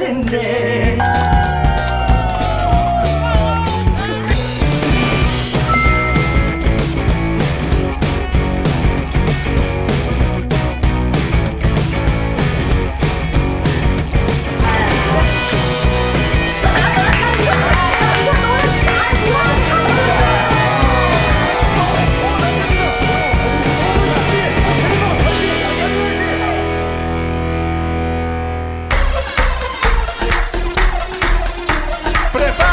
시간은 자정 넘어 새벽으로 가는데 prepara.